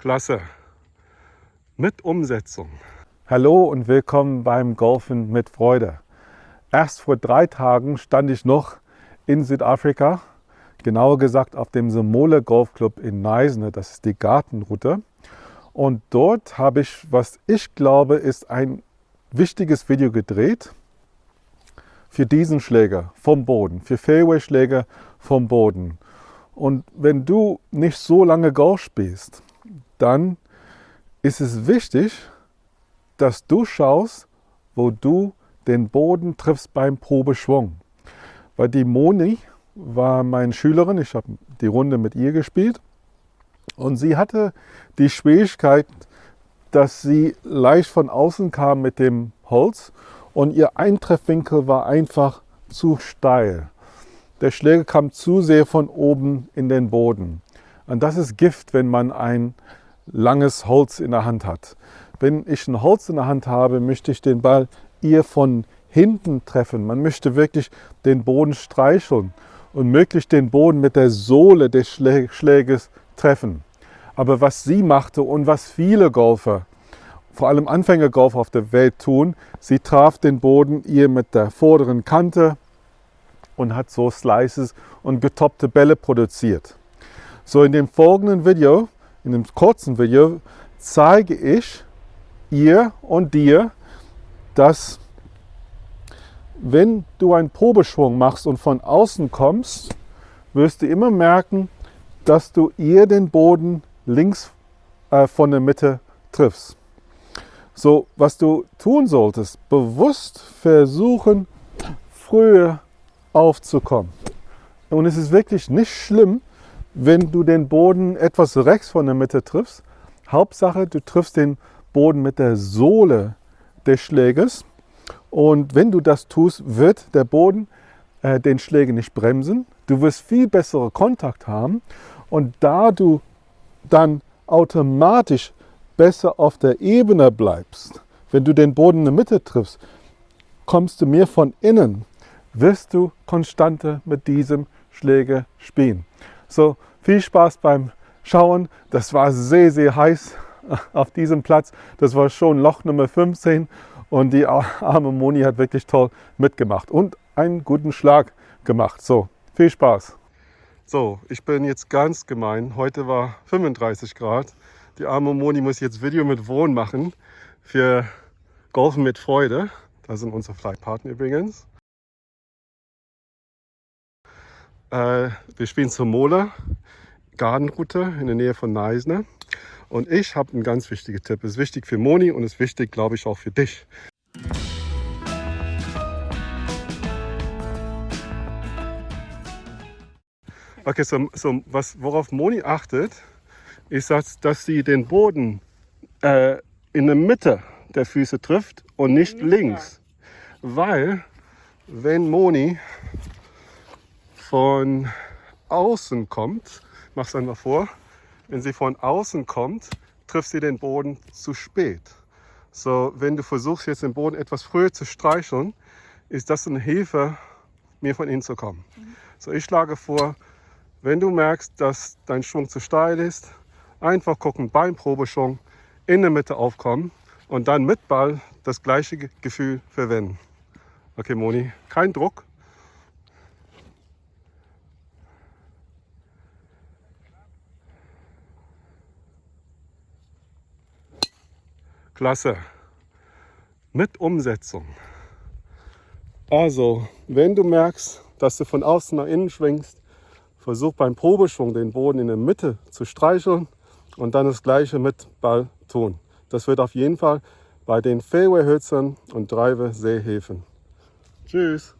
Klasse. Mit Umsetzung. Hallo und willkommen beim Golfen mit Freude. Erst vor drei Tagen stand ich noch in Südafrika, genauer gesagt auf dem Semole Golfclub in Neisne, das ist die Gartenroute. Und dort habe ich, was ich glaube, ist ein wichtiges Video gedreht für diesen Schläger vom Boden, für Fairway-Schläger vom Boden. Und wenn du nicht so lange Golf spielst, dann ist es wichtig, dass du schaust, wo du den Boden triffst beim Probeschwung. Weil die Moni war meine Schülerin, ich habe die Runde mit ihr gespielt und sie hatte die Schwierigkeit, dass sie leicht von außen kam mit dem Holz und ihr Eintreffwinkel war einfach zu steil. Der Schläger kam zu sehr von oben in den Boden. Und das ist Gift, wenn man ein langes Holz in der Hand hat. Wenn ich ein Holz in der Hand habe, möchte ich den Ball eher von hinten treffen. Man möchte wirklich den Boden streicheln und möglichst den Boden mit der Sohle des Schläges treffen. Aber was sie machte und was viele Golfer, vor allem Anfängergolfer auf der Welt tun, sie traf den Boden ihr mit der vorderen Kante und hat so Slices und getoppte Bälle produziert. So in dem folgenden Video, in dem kurzen Video, zeige ich ihr und dir, dass wenn du einen Probeschwung machst und von außen kommst, wirst du immer merken, dass du eher den Boden links äh, von der Mitte triffst. So, was du tun solltest, bewusst versuchen, früher aufzukommen. Und es ist wirklich nicht schlimm, wenn du den Boden etwas rechts von der Mitte triffst. Hauptsache, du triffst den Boden mit der Sohle des Schlägers. Und wenn du das tust, wird der Boden äh, den Schläger nicht bremsen. Du wirst viel bessere Kontakt haben. Und da du dann automatisch besser auf der Ebene bleibst, wenn du den Boden in der Mitte triffst, kommst du mehr von innen, wirst du konstanter mit diesem Schläger spielen. So, viel Spaß beim Schauen. Das war sehr, sehr heiß auf diesem Platz. Das war schon Loch Nummer 15 und die arme Moni hat wirklich toll mitgemacht und einen guten Schlag gemacht. So, viel Spaß. So, ich bin jetzt ganz gemein. Heute war 35 Grad. Die arme Moni muss jetzt Video mit Wohn machen für Golfen mit Freude. Da sind unsere Flightpartner übrigens. Äh, wir spielen zur Mola Gartenroute in der Nähe von Neisner. Und ich habe einen ganz wichtigen Tipp. Es ist wichtig für Moni und es ist wichtig, glaube ich, auch für dich. Okay, so, so was, worauf Moni achtet, ist, dass, dass sie den Boden äh, in der Mitte der Füße trifft und nicht links. Weil, wenn Moni von außen kommt, mach's einfach vor, wenn sie von außen kommt, trifft sie den Boden zu spät. So, wenn du versuchst jetzt den Boden etwas früher zu streicheln, ist das eine Hilfe, mir von innen zu kommen. So, ich schlage vor, wenn du merkst, dass dein Schwung zu steil ist, einfach gucken beim Probeschwung in der Mitte aufkommen und dann mit Ball das gleiche Gefühl verwenden. Okay, Moni, kein Druck, Klasse. Mit Umsetzung. Also, wenn du merkst, dass du von außen nach innen schwingst, versuch beim Probeschwung den Boden in der Mitte zu streicheln und dann das gleiche mit Ball tun. Das wird auf jeden Fall bei den Fairway-Hölzern und Driver sehr helfen. Tschüss.